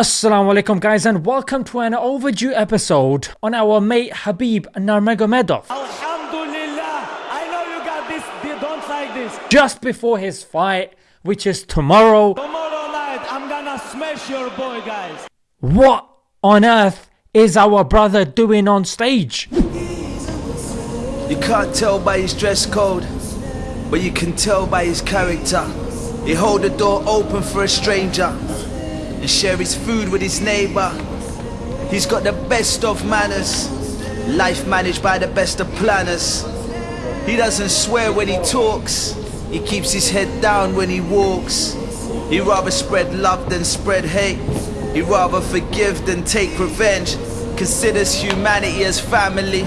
Assalamu alaikum guys and welcome to an overdue episode on our mate Khabib Nurmagomedov. Alhamdulillah, I know you got this, they don't like this. Just before his fight, which is tomorrow, Tomorrow night, I'm gonna smash your boy, guys. what on earth is our brother doing on stage? You can't tell by his dress code, but you can tell by his character. He hold the door open for a stranger and share his food with his neighbor. He's got the best of manners, life managed by the best of planners. He doesn't swear when he talks, he keeps his head down when he walks. He rather spread love than spread hate. He rather forgive than take revenge. Considers humanity as family.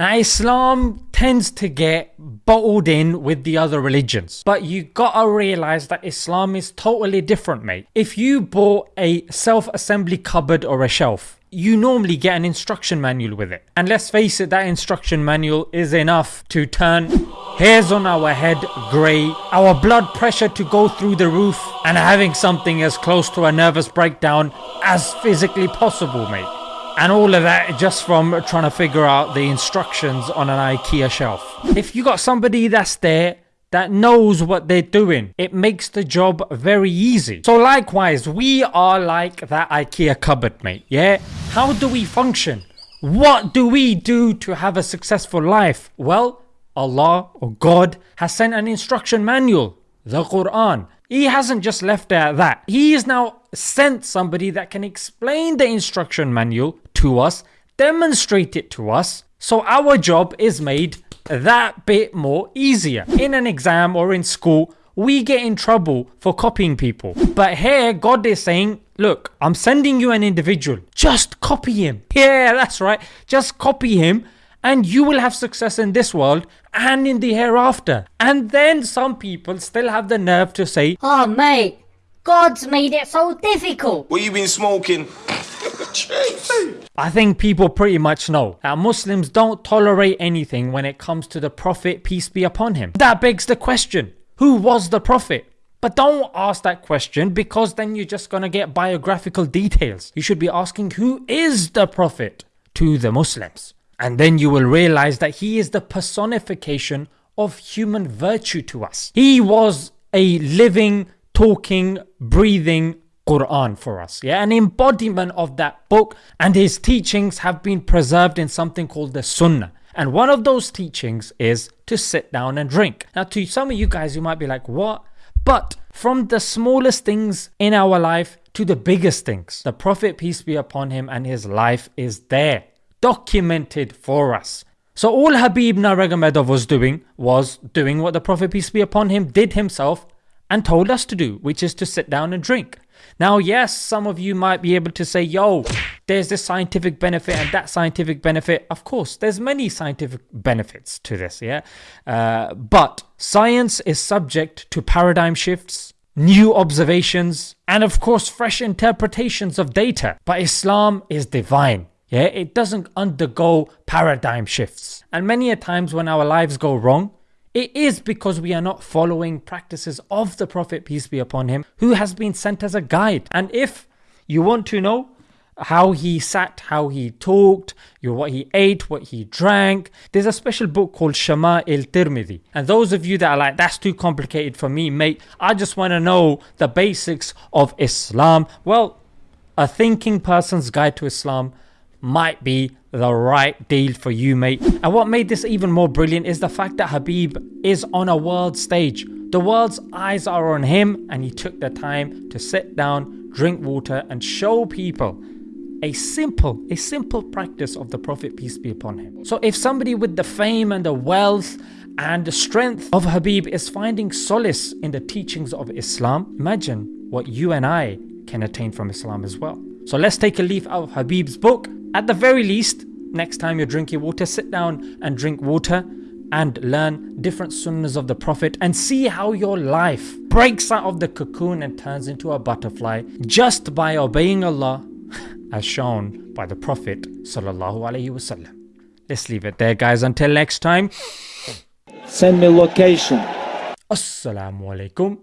Islam tends to get bottled in with the other religions. But you gotta realize that Islam is totally different mate. If you bought a self-assembly cupboard or a shelf, you normally get an instruction manual with it. And let's face it, that instruction manual is enough to turn hairs on our head grey, our blood pressure to go through the roof, and having something as close to a nervous breakdown as physically possible, mate. And all of that just from trying to figure out the instructions on an IKEA shelf. If you got somebody that's there that knows what they're doing, it makes the job very easy. So likewise, we are like that IKEA cupboard mate, yeah? How do we function? What do we do to have a successful life? Well, Allah or God has sent an instruction manual, the Quran. He hasn't just left at that. He has now sent somebody that can explain the instruction manual to us, demonstrate it to us, so our job is made that bit more easier. In an exam or in school, we get in trouble for copying people. But here, God is saying, Look, I'm sending you an individual, just copy him. Yeah, that's right, just copy him and you will have success in this world and in the hereafter. And then some people still have the nerve to say, Oh mate, God's made it so difficult. What you been smoking? I think people pretty much know that Muslims don't tolerate anything when it comes to the Prophet, peace be upon him. That begs the question who was the Prophet? But don't ask that question because then you're just gonna get biographical details. You should be asking who is the Prophet to the Muslims. And then you will realize that he is the personification of human virtue to us. He was a living, talking, breathing Quran for us. Yeah, an embodiment of that book and his teachings have been preserved in something called the Sunnah. And one of those teachings is to sit down and drink. Now, to some of you guys, you might be like, what? But from the smallest things in our life to the biggest things, the Prophet, peace be upon him, and his life is there, documented for us. So, all Khabib Nurmagomedov was doing was doing what the Prophet, peace be upon him, did himself and told us to do, which is to sit down and drink. Now, yes, some of you might be able to say, yo, there's this scientific benefit and that scientific benefit. Of course, there's many scientific benefits to this, yeah? Uh, but science is subject to paradigm shifts, new observations, and of course, fresh interpretations of data. But Islam is divine. Yeah, it doesn't undergo paradigm shifts. And many a times when our lives go wrong, it is because we are not following practices of the Prophet, peace be upon him, who has been sent as a guide. And if you want to know how he sat, how he talked, what he ate, what he drank, there's a special book called Shama'il Tirmidhi. And those of you that are like, that's too complicated for me, mate, I just want to know the basics of Islam. Well, a thinking person's guide to Islam might be the right deal for you mate. And what made this even more brilliant is the fact that Khabib is on a world stage. The world's eyes are on him and he took the time to sit down drink water and show people a simple a simple practice of the prophet peace be upon him. So if somebody with the fame and the wealth and the strength of Khabib is finding solace in the teachings of Islam imagine what you and I can attain from Islam as well. So let's take a leaf out of Khabib's book at the very least, next time you're drinking water, sit down and drink water and learn different sunnahs of the Prophet and see how your life breaks out of the cocoon and turns into a butterfly just by obeying Allah as shown by the Prophet Sallallahu Alaihi Wasallam. Let's leave it there guys until next time. Send me location. Assalamu alaikum.